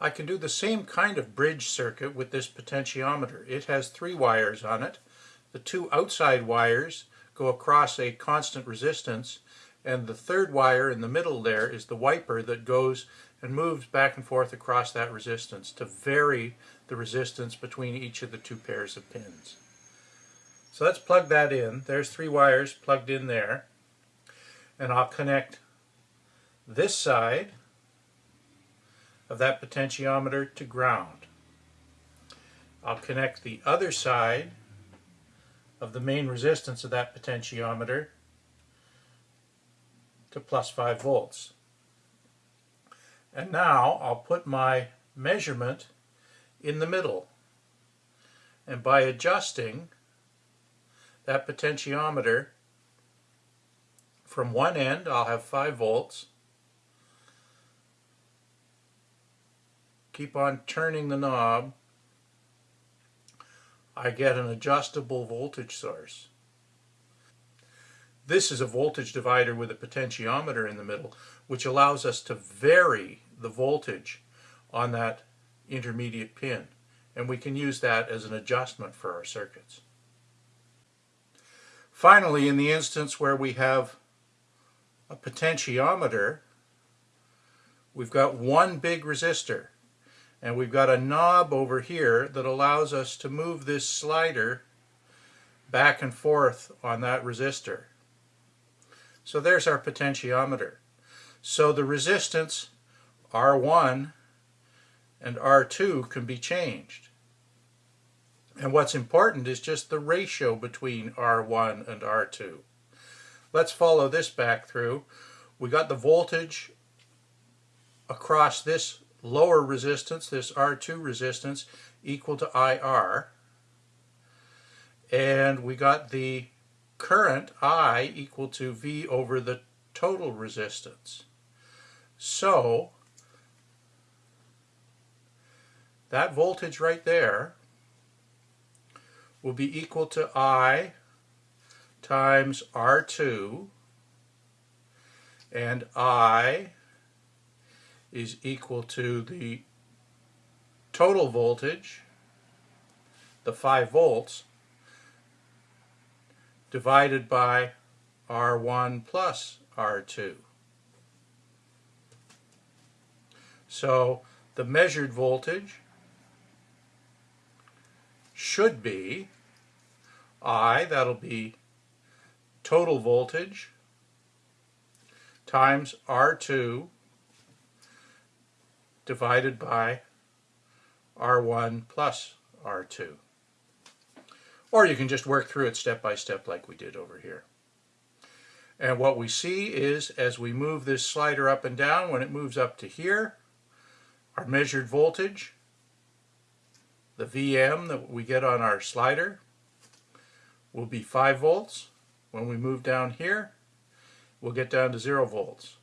I can do the same kind of bridge circuit with this potentiometer. It has three wires on it. The two outside wires go across a constant resistance and the third wire in the middle there is the wiper that goes and moves back and forth across that resistance to vary the resistance between each of the two pairs of pins. So let's plug that in. There's three wires plugged in there. And I'll connect this side of that potentiometer to ground. I'll connect the other side of the main resistance of that potentiometer to plus 5 volts. And now I'll put my measurement in the middle. And by adjusting that potentiometer from one end, I'll have 5 volts, keep on turning the knob, I get an adjustable voltage source. This is a voltage divider with a potentiometer in the middle, which allows us to vary the voltage on that intermediate pin. And we can use that as an adjustment for our circuits. Finally, in the instance where we have a potentiometer, we've got one big resistor and we've got a knob over here that allows us to move this slider back and forth on that resistor. So there's our potentiometer. So the resistance R1 and R2 can be changed. And what's important is just the ratio between R1 and R2. Let's follow this back through. We got the voltage across this lower resistance, this R2 resistance, equal to IR. And we got the current I equal to V over the total resistance. So, that voltage right there will be equal to I times R2 and I is equal to the total voltage, the 5 volts, divided by R1 plus R2. So the measured voltage should be I, that'll be total voltage, times R2 divided by R1 plus R2. Or you can just work through it step by step like we did over here. And what we see is as we move this slider up and down, when it moves up to here, our measured voltage, the VM that we get on our slider, will be 5 volts. When we move down here, we'll get down to 0 volts.